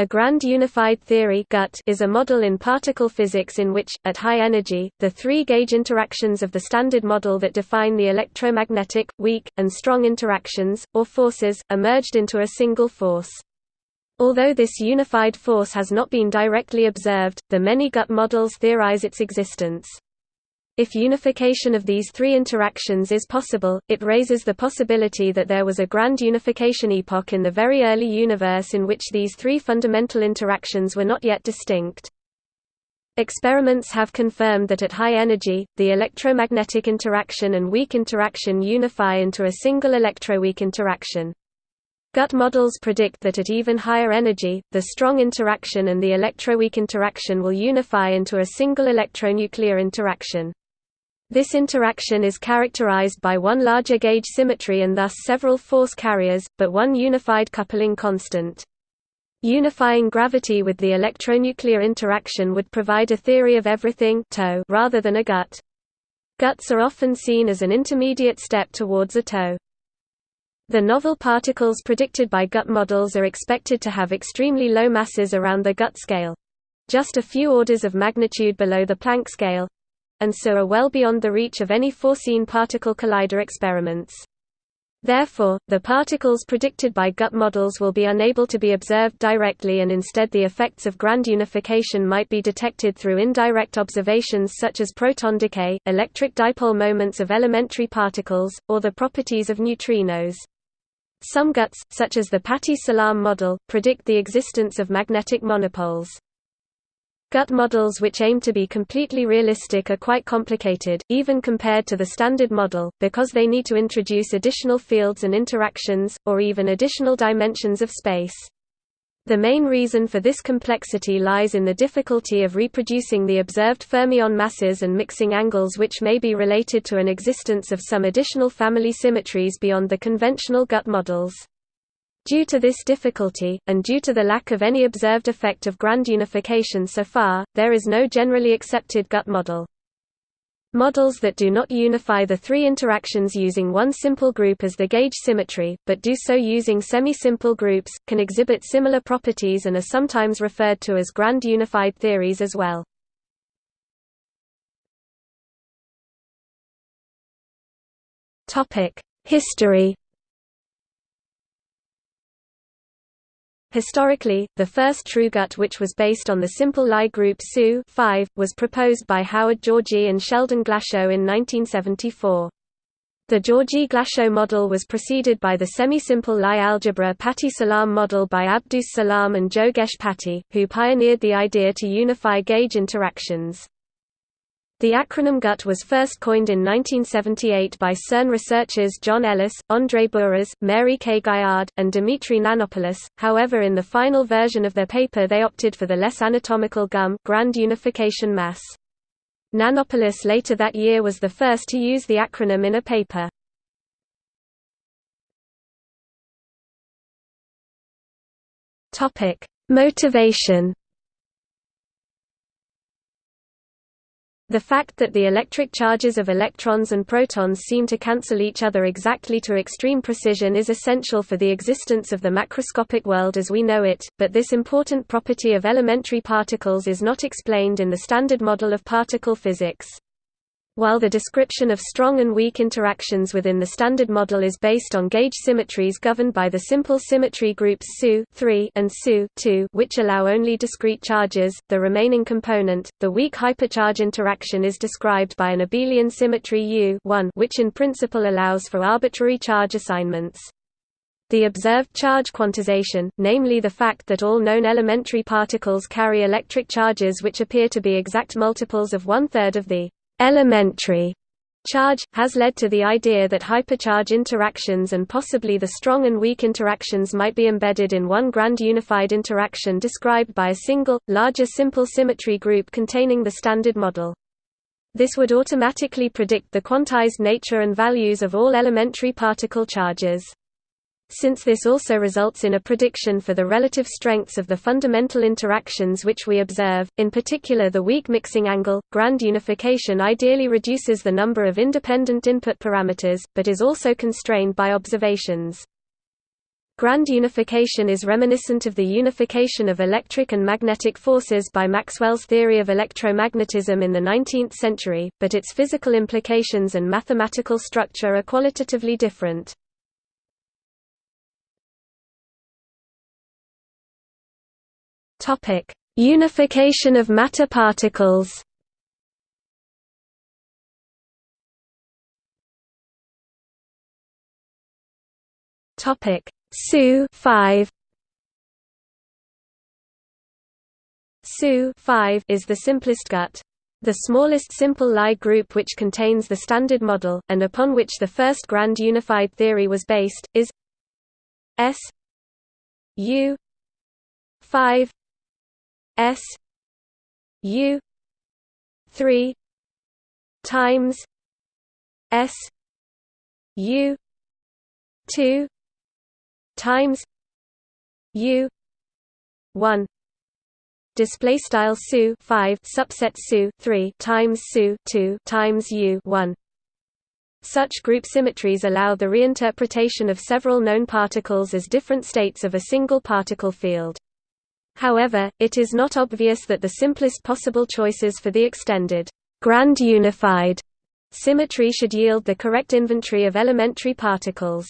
A grand unified theory is a model in particle physics in which, at high energy, the three-gauge interactions of the standard model that define the electromagnetic, weak, and strong interactions, or forces, are merged into a single force. Although this unified force has not been directly observed, the many GUT models theorize its existence. If unification of these three interactions is possible, it raises the possibility that there was a grand unification epoch in the very early universe in which these three fundamental interactions were not yet distinct. Experiments have confirmed that at high energy, the electromagnetic interaction and weak interaction unify into a single electroweak interaction. GUT models predict that at even higher energy, the strong interaction and the electroweak interaction will unify into a single electronuclear interaction. This interaction is characterized by one larger gauge symmetry and thus several force carriers, but one unified coupling constant. Unifying gravity with the electronuclear interaction would provide a theory of everything toe rather than a GUT. GUTs are often seen as an intermediate step towards a TOE. The novel particles predicted by GUT models are expected to have extremely low masses around the GUT scale—just a few orders of magnitude below the Planck scale, and so are well beyond the reach of any foreseen particle collider experiments. Therefore, the particles predicted by GUT models will be unable to be observed directly and instead the effects of grand unification might be detected through indirect observations such as proton decay, electric dipole moments of elementary particles, or the properties of neutrinos. Some GUTs, such as the Pati-Salam model, predict the existence of magnetic monopoles. GUT models which aim to be completely realistic are quite complicated, even compared to the standard model, because they need to introduce additional fields and interactions, or even additional dimensions of space. The main reason for this complexity lies in the difficulty of reproducing the observed fermion masses and mixing angles which may be related to an existence of some additional family symmetries beyond the conventional GUT models. Due to this difficulty, and due to the lack of any observed effect of grand unification so far, there is no generally accepted GUT model. Models that do not unify the three interactions using one simple group as the gauge symmetry, but do so using semi-simple groups, can exhibit similar properties and are sometimes referred to as grand unified theories as well. History Historically, the first true GUT which was based on the simple Lie group SU was proposed by Howard Georgi and Sheldon Glashow in 1974. The Georgi-Glashow model was preceded by the semi-simple Lie algebra Pati-Salam model by Abdus Salam and Jogesh Pati, who pioneered the idea to unify gauge interactions. The acronym GUT was first coined in 1978 by CERN researchers John Ellis, Andrzej Buras, Mary K. Gaillard, and Dimitri Nanopoulos, however in the final version of their paper they opted for the less anatomical GUM grand unification mass. Nanopoulos later that year was the first to use the acronym in a paper. Motivation The fact that the electric charges of electrons and protons seem to cancel each other exactly to extreme precision is essential for the existence of the macroscopic world as we know it, but this important property of elementary particles is not explained in the standard model of particle physics. While the description of strong and weak interactions within the standard model is based on gauge symmetries governed by the simple symmetry groups SU and SU which allow only discrete charges, the remaining component, the weak hypercharge interaction is described by an abelian symmetry U which in principle allows for arbitrary charge assignments. The observed charge quantization, namely the fact that all known elementary particles carry electric charges which appear to be exact multiples of one-third of the elementary charge, has led to the idea that hypercharge interactions and possibly the strong and weak interactions might be embedded in one grand unified interaction described by a single, larger simple symmetry group containing the standard model. This would automatically predict the quantized nature and values of all elementary particle charges. Since this also results in a prediction for the relative strengths of the fundamental interactions which we observe, in particular the weak mixing angle, grand unification ideally reduces the number of independent input parameters, but is also constrained by observations. Grand unification is reminiscent of the unification of electric and magnetic forces by Maxwell's theory of electromagnetism in the 19th century, but its physical implications and mathematical structure are qualitatively different. Unification of matter particles. Topic. SU 5 SU 5 is the simplest gut. The smallest simple Lie group which contains the standard model, and upon which the first grand unified theory was based, is S U 5 S U 3 times S U 2 times u 1 display style su 5 subset su 3 times su 2 times u 1 such group symmetries allow the reinterpretation of several known particles as different states of a single particle field. However, it is not obvious that the simplest possible choices for the extended grand unified symmetry should yield the correct inventory of elementary particles.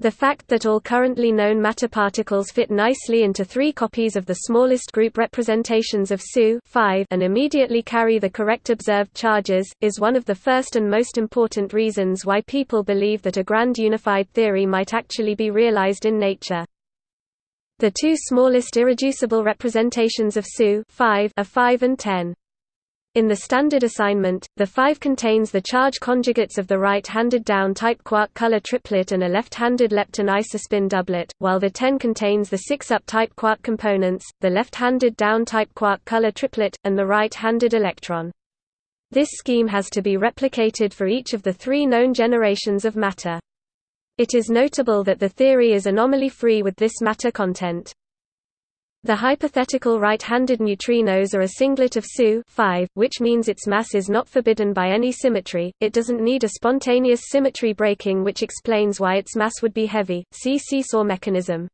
The fact that all currently known matter particles fit nicely into three copies of the smallest group representations of SU and immediately carry the correct observed charges, is one of the first and most important reasons why people believe that a grand unified theory might actually be realized in nature. The two smallest irreducible representations of SU are 5 and 10. In the standard assignment, the 5 contains the charge conjugates of the right-handed down-type quark color triplet and a left-handed lepton isospin doublet, while the 10 contains the 6 up-type quark components, the left-handed down-type quark color triplet, and the right-handed electron. This scheme has to be replicated for each of the three known generations of matter. It is notable that the theory is anomaly-free with this matter content. The hypothetical right-handed neutrinos are a singlet of SU which means its mass is not forbidden by any symmetry, it doesn't need a spontaneous symmetry breaking which explains why its mass would be heavy, see seesaw mechanism.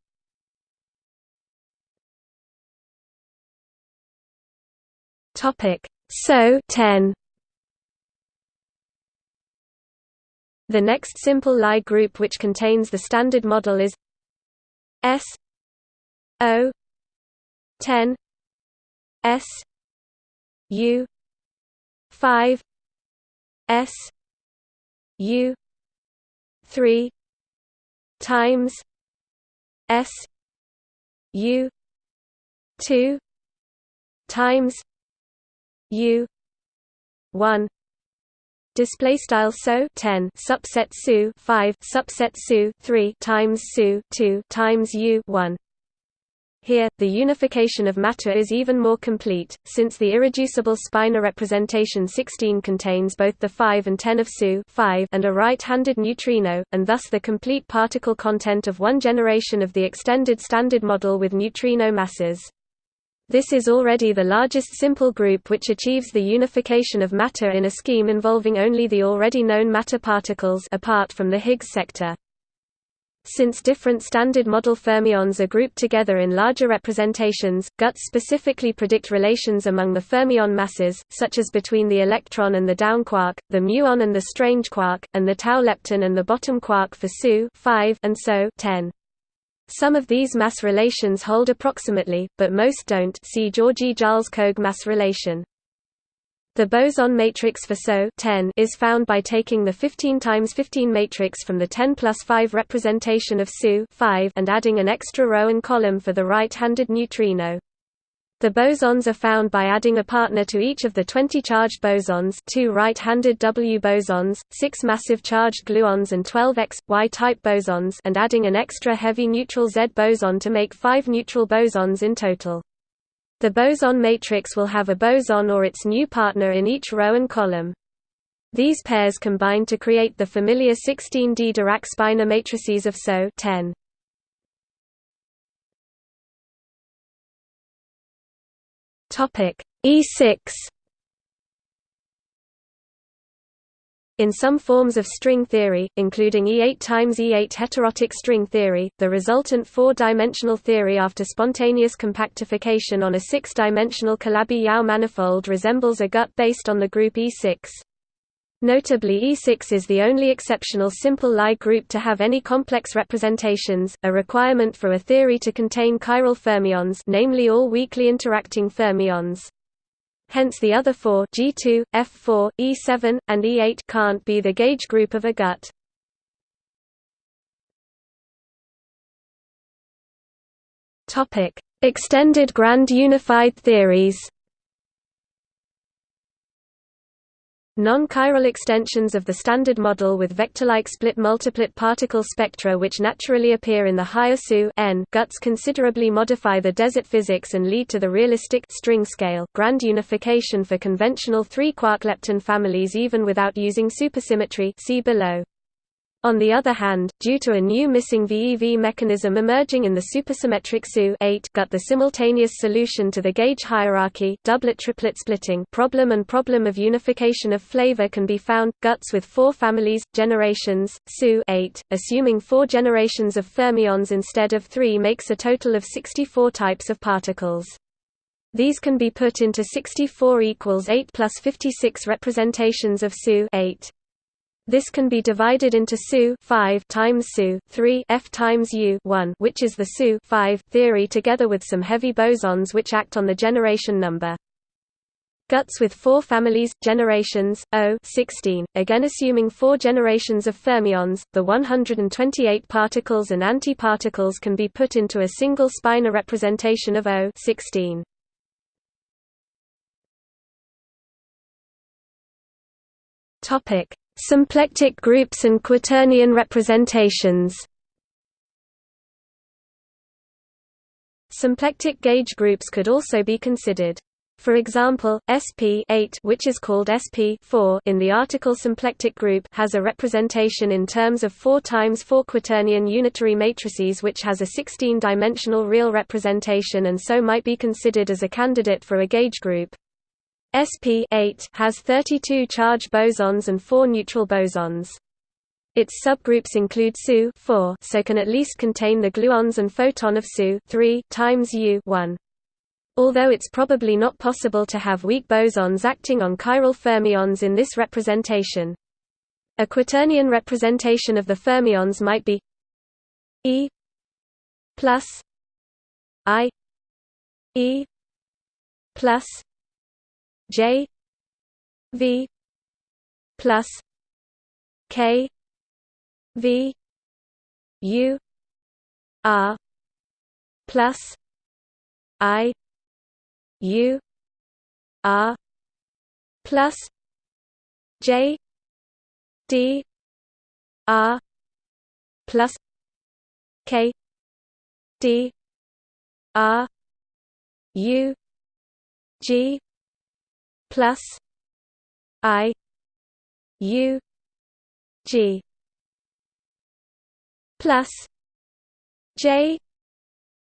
SO 10 The next simple Lie group which contains the standard model is S O 10 S U 5 S U 3 times S U 2 times U 1 display style so 10 subset su 5 subset su 3 times su 2 times u 1 here, the unification of matter is even more complete, since the irreducible spinor representation 16 contains both the 5 and 10 of SU 5 and a right-handed neutrino, and thus the complete particle content of one generation of the extended standard model with neutrino masses. This is already the largest simple group which achieves the unification of matter in a scheme involving only the already known matter particles apart from the Higgs sector. Since different standard model fermions are grouped together in larger representations, guts specifically predict relations among the fermion masses, such as between the electron and the down quark, the muon and the strange quark, and the tau lepton and the bottom quark for SU 5 and so 10. Some of these mass relations hold approximately, but most don't see Georgi-Jarlskog mass relation. The boson matrix for SO 10 is found by taking the 15 times 15 matrix from the 10 plus 5 representation of SU 5 and adding an extra row and column for the right-handed neutrino. The bosons are found by adding a partner to each of the 20 charged bosons two right-handed W bosons, 6 massive charged gluons and 12 X, Y-type bosons and adding an extra heavy neutral Z boson to make 5 neutral bosons in total. The boson matrix will have a boson or its new partner in each row and column. These pairs combine to create the familiar 16D Dirac-Spinor matrices of SO 10. Topic E6 In some forms of string theory, including E8 times E8 heterotic string theory, the resultant four-dimensional theory after spontaneous compactification on a six-dimensional Calabi-Yau manifold resembles a gut based on the group E6. Notably E6 is the only exceptional simple Lie group to have any complex representations, a requirement for a theory to contain chiral fermions namely all weakly interacting fermions. Hence the other four G2, F4, E7, and E8 can't be the gauge group of a gut. Extended grand unified theories. Non-chiral extensions of the Standard Model with vector-like split-multiplet particle spectra which naturally appear in the higher SU n guts considerably modify the desert physics and lead to the realistic string scale grand unification for conventional three-quark lepton families even without using supersymmetry see below. On the other hand, due to a new missing VEV mechanism emerging in the supersymmetric SU gut the simultaneous solution to the gauge hierarchy doublet-triplet splitting problem and problem of unification of flavor can be found, guts with four families, generations, SU assuming four generations of fermions instead of three makes a total of 64 types of particles. These can be put into 64 equals 8 plus 56 representations of SU 8. This can be divided into SU 5 times SU 3 F times U 1, which is the SU 5 theory together with some heavy bosons which act on the generation number. Guts with four families, generations, O 16, again assuming four generations of fermions, the 128 particles and antiparticles can be put into a single spinor representation of O 16. Topic Symplectic groups and quaternion representations Symplectic gauge groups could also be considered. For example, SP 8 which is called SP 4 in the article symplectic group has a representation in terms of 4 times 4 quaternion unitary matrices which has a 16-dimensional real representation and so might be considered as a candidate for a gauge group. SP has 32 charge bosons and 4 neutral bosons. Its subgroups include SU so can at least contain the gluons and photon of SU 3 times U 1. Although it's probably not possible to have weak bosons acting on chiral fermions in this representation. A quaternion representation of the fermions might be E plus I E plus J V plus K V U R plus I U R plus J D R plus K D R U G plus I U G plus J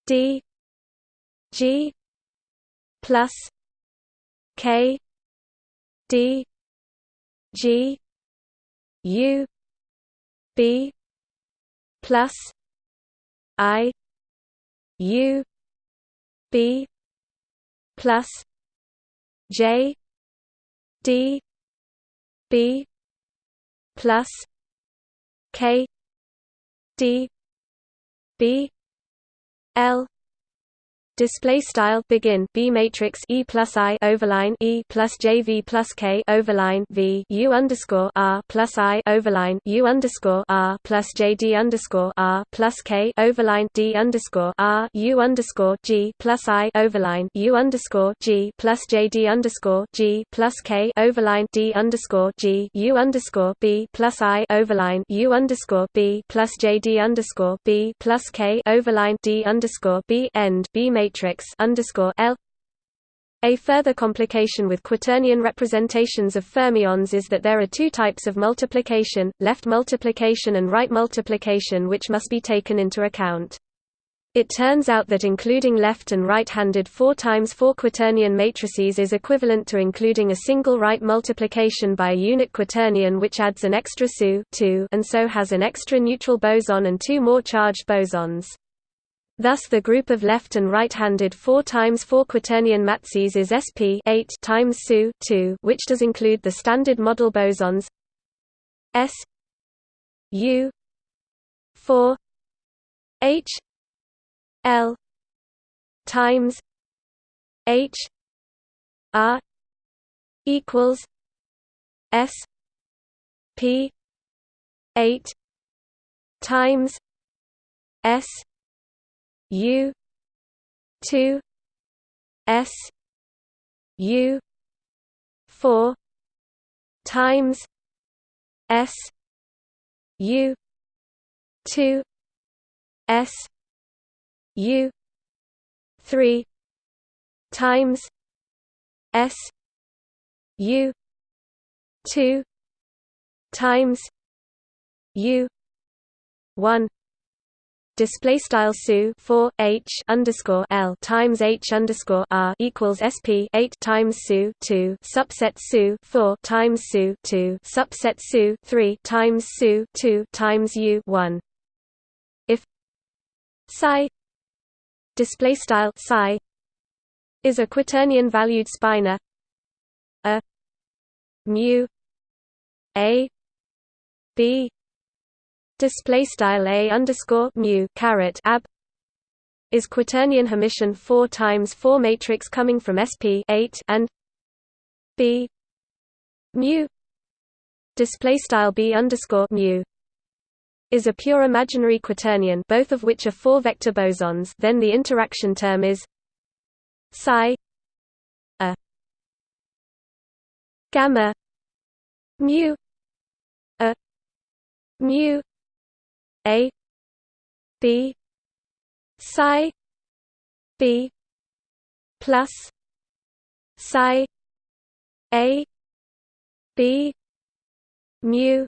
D G plus K D G U B plus I U B plus J D B plus K D B L Display style begin B matrix E plus I overline E plus J V plus K overline V U underscore R plus I overline U underscore R plus J D underscore R plus K overline D underscore R U underscore G plus I overline U underscore G plus J D underscore G plus K overline D underscore G U underscore B plus I overline U underscore B plus J D underscore B plus K overline D underscore B end B matrix matrix L a further complication with quaternion representations of fermions is that there are two types of multiplication, left multiplication and right multiplication which must be taken into account. It turns out that including left and right-handed 4 times 4 quaternion matrices is equivalent to including a single right multiplication by a unit quaternion which adds an extra SU and so has an extra neutral boson and two more charged bosons. Thus the group of left and right-handed 4 times 4 quaternion matrices is sp 8 times SU 2 which does include the standard model bosons S U 4 H L times H R equals S P eight times S U two S U four times S U two S U three times S U two times U one display style su 4 h underscore l times h underscore r equals sp 8 times su 2 subset su 4 times su 2 subset su 3 times su 2 times u 1 if psi display style psi is a quaternion valued spinor a mu a b display style a underscore mu caret ab is quaternion Hermitian 4 times 4 matrix coming from sp 8 and b mu. Display style b underscore mu is a pure imaginary quaternion both of which are four-vector bosons. Then the interaction term is psi a gamma mu a mu a b psi b plus psi a b mu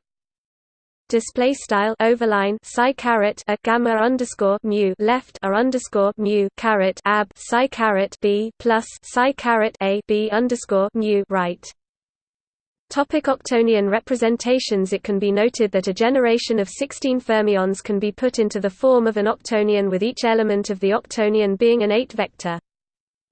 display style overline psi caret a gamma underscore mu left a underscore mu caret ab psi caret b plus psi caret a b underscore mu right. Topic octonion representations It can be noted that a generation of 16 fermions can be put into the form of an octonion with each element of the octonion being an 8-vector.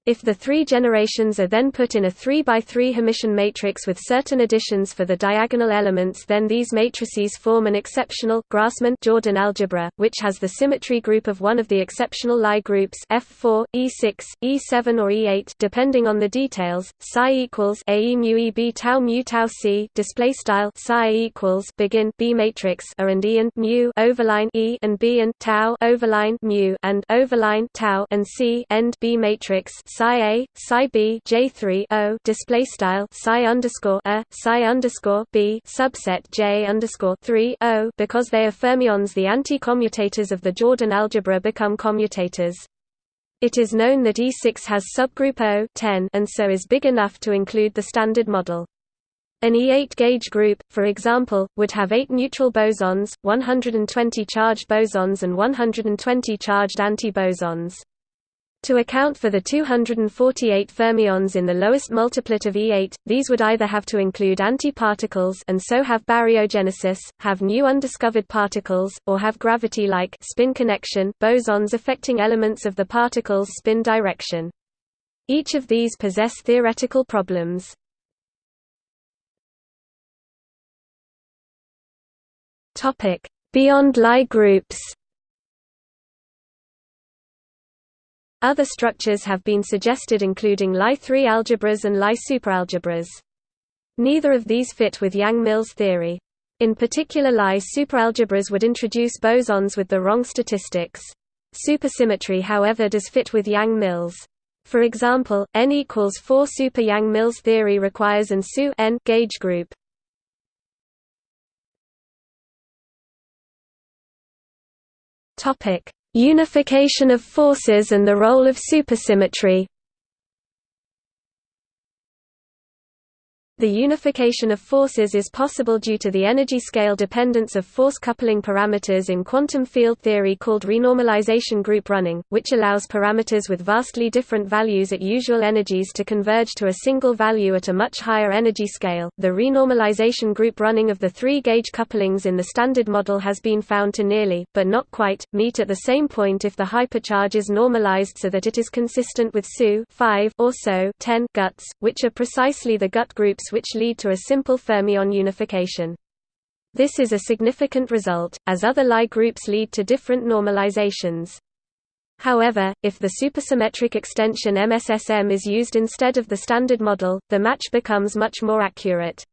If the three generations are then put in a 3 by 3 Hermitian matrix with certain additions for the diagonal elements then these matrices form an exceptional Grassmann-Jordan algebra, which has the symmetry group of one of the exceptional Lie groups F4, E6, E7 or E8 depending on the details. Psi equals A mu e b tau mu tau c display style psi equals begin B matrix A and E and mu overline E and B and tau overline mu and overline tau and C end B matrix psi a psi b j3 o display style psi underscore a psi underscore b subset j underscore 3 o because they are fermions the anti-commutators of the Jordan algebra become commutators it is known that E6 has subgroup O 10 and so is big enough to include the standard model. An E8 gauge group, for example, would have 8 neutral bosons, 120 charged bosons and 120 charged antibosons. To account for the 248 fermions in the lowest multiplet of E8, these would either have to include antiparticles and so have baryogenesis, have new undiscovered particles, or have gravity-like spin connection bosons affecting elements of the particle's spin direction. Each of these possess theoretical problems. Beyond Lie groups Other structures have been suggested including Lie3 algebras and Lie superalgebras. Neither of these fit with Yang-Mills theory. In particular Lie superalgebras would introduce bosons with the wrong statistics. Supersymmetry however does fit with Yang-Mills. For example, n equals 4 super Yang-Mills theory requires an SU n gauge group. Topic: Unification of forces and the role of supersymmetry The unification of forces is possible due to the energy scale dependence of force coupling parameters in quantum field theory called renormalization group running, which allows parameters with vastly different values at usual energies to converge to a single value at a much higher energy scale. The renormalization group running of the three gauge couplings in the standard model has been found to nearly, but not quite, meet at the same point if the hypercharge is normalized so that it is consistent with SU 5 or SO 10 guts, which are precisely the gut groups which lead to a simple fermion unification. This is a significant result, as other Lie groups lead to different normalizations. However, if the supersymmetric extension MSSM is used instead of the standard model, the match becomes much more accurate.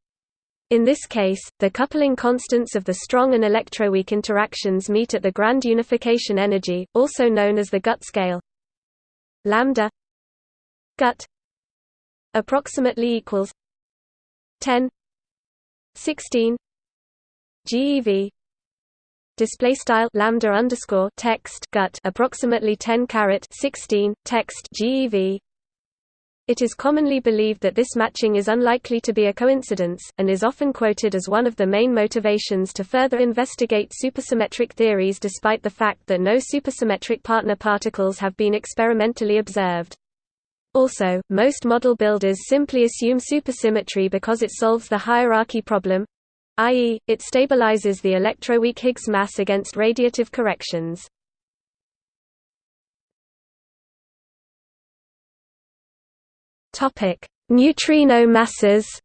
In this case, the coupling constants of the strong and electroweak interactions meet at the grand unification energy, also known as the gut scale. Lambda gut approximately equals 10 16 GeV display style lambda underscore text gut approximately 10 caret 16 text GeV it is commonly believed that this matching is unlikely to be a coincidence, and is often quoted as one of the main motivations to further investigate supersymmetric theories despite the fact that no supersymmetric partner particles have been experimentally observed. Also, most model builders simply assume supersymmetry because it solves the hierarchy problem i.e., it stabilizes the electroweak Higgs mass against radiative corrections. Neutrino masses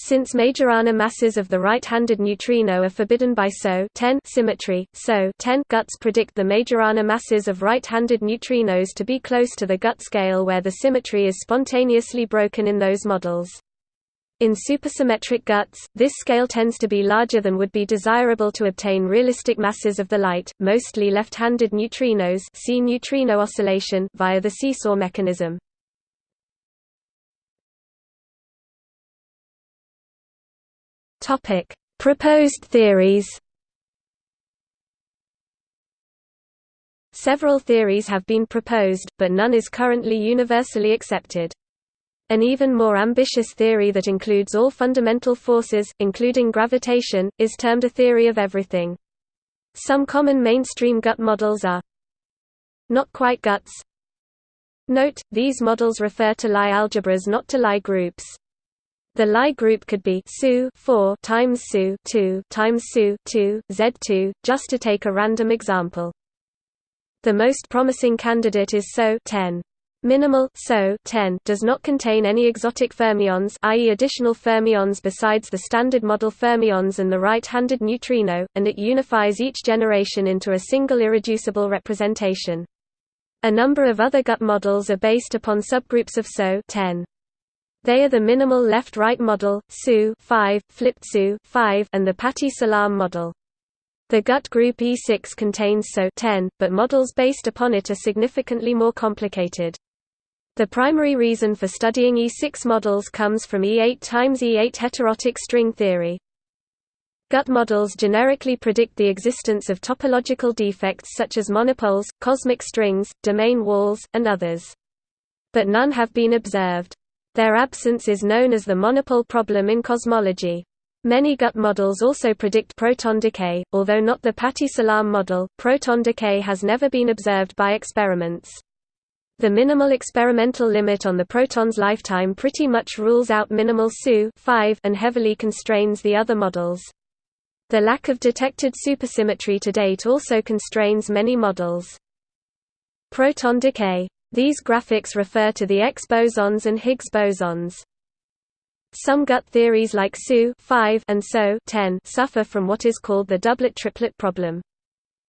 Since Majorana masses of the right-handed neutrino are forbidden by SO 10 symmetry, SO 10 guts predict the Majorana masses of right-handed neutrinos to be close to the gut scale where the symmetry is spontaneously broken in those models. In supersymmetric guts, this scale tends to be larger than would be desirable to obtain realistic masses of the light, mostly left-handed neutrinos see neutrino oscillation via the seesaw mechanism. Topic: Proposed theories. Several theories have been proposed, but none is currently universally accepted. An even more ambitious theory that includes all fundamental forces, including gravitation, is termed a theory of everything. Some common mainstream gut models are not quite guts. Note, these models refer to Lie algebras not to Lie groups. The Lie group could be SU 4 times SU 2 times SU 2 Z2 just to take a random example. The most promising candidate is SO 10. Minimal SO 10 does not contain any exotic fermions i.e. additional fermions besides the standard model fermions and the right-handed neutrino, and it unifies each generation into a single irreducible representation. A number of other gut models are based upon subgroups of SO 10. They are the minimal left-right model, SU 5, flipped SU 5, and the Pati-Salam model. The gut group E6 contains SO 10, but models based upon it are significantly more complicated. The primary reason for studying E6 models comes from E8 times E8 heterotic string theory. Gut models generically predict the existence of topological defects such as monopoles, cosmic strings, domain walls, and others. But none have been observed. Their absence is known as the monopole problem in cosmology. Many gut models also predict proton decay, although not the Pati-Salam model, proton decay has never been observed by experiments. The minimal experimental limit on the proton's lifetime pretty much rules out minimal SU and heavily constrains the other models. The lack of detected supersymmetry to date also constrains many models. Proton decay these graphics refer to the X bosons and Higgs bosons. Some gut theories like SU and SO suffer from what is called the doublet-triplet problem.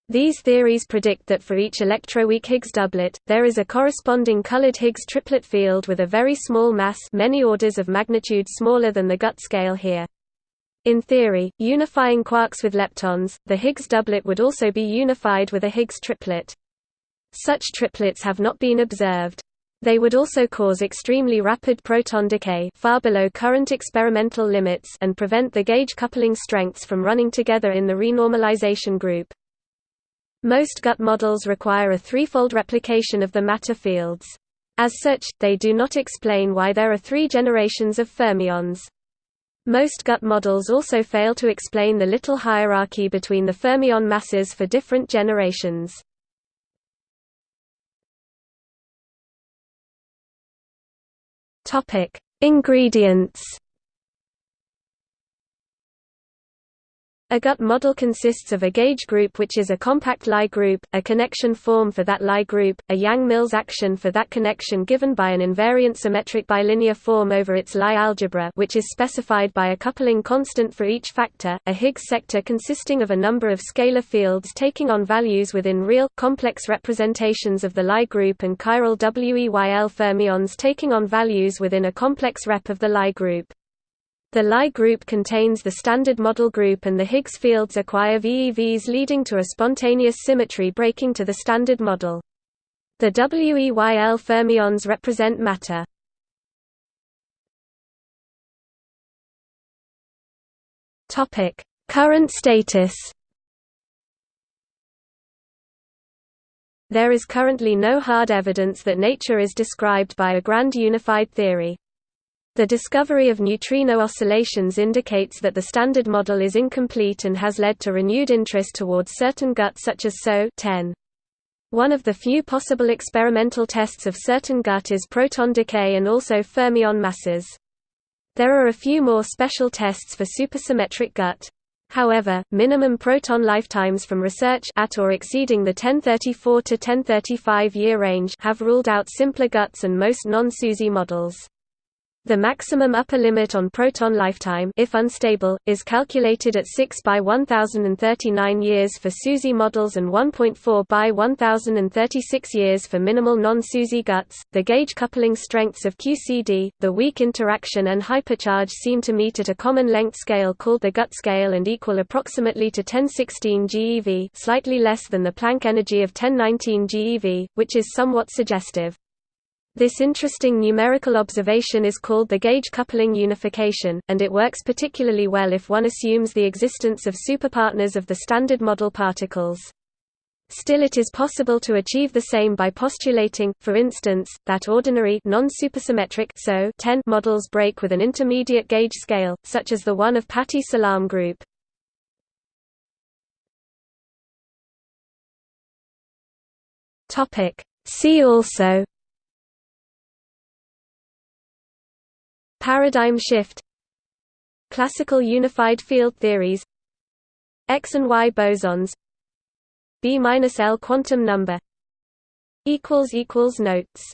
These theories predict that for each electroweak Higgs doublet, there is a corresponding colored Higgs triplet field with a very small mass many orders of magnitude smaller than the gut scale here. In theory, unifying quarks with leptons, the Higgs doublet would also be unified with a Higgs triplet. Such triplets have not been observed. They would also cause extremely rapid proton decay far below current experimental limits and prevent the gauge coupling strengths from running together in the renormalization group. Most gut models require a threefold replication of the matter fields. As such, they do not explain why there are three generations of fermions. Most GUT models also fail to explain the little hierarchy between the fermion masses for different generations. Ingredients A GUT model consists of a gauge group which is a compact Lie group, a connection form for that Lie group, a Yang-Mills action for that connection given by an invariant symmetric bilinear form over its Lie algebra which is specified by a coupling constant for each factor, a Higgs sector consisting of a number of scalar fields taking on values within real, complex representations of the Lie group and chiral WEYL fermions taking on values within a complex rep of the Lie group. The Lie group contains the standard model group and the Higgs fields acquire VEVs leading to a spontaneous symmetry breaking to the standard model. The WEYL fermions represent matter. Current status There is currently no hard evidence that nature is described by a grand unified theory. The discovery of neutrino oscillations indicates that the Standard Model is incomplete and has led to renewed interest towards certain GUT such as SO 10. One of the few possible experimental tests of certain GUT is proton decay and also fermion masses. There are a few more special tests for supersymmetric GUT. However, minimum proton lifetimes from research at or exceeding the 1034 to 1035 year range have ruled out simpler GUTs and most non-SUSY models. The maximum upper limit on proton lifetime if unstable, is calculated at 6 by 1039 years for SUSY models and 1.4 by 1036 years for minimal non-SUSY GUTs. The gauge coupling strengths of QCD, the weak interaction and hypercharge seem to meet at a common length scale called the GUT scale and equal approximately to 1016 GeV, slightly less than the Planck energy of 1019 GeV, which is somewhat suggestive. This interesting numerical observation is called the gauge coupling unification, and it works particularly well if one assumes the existence of superpartners of the standard model particles. Still it is possible to achieve the same by postulating, for instance, that ordinary non-supersymmetric so models break with an intermediate gauge scale, such as the one of Pati-Salam group. See also Paradigm shift Classical unified field theories X and Y bosons B-L quantum number Notes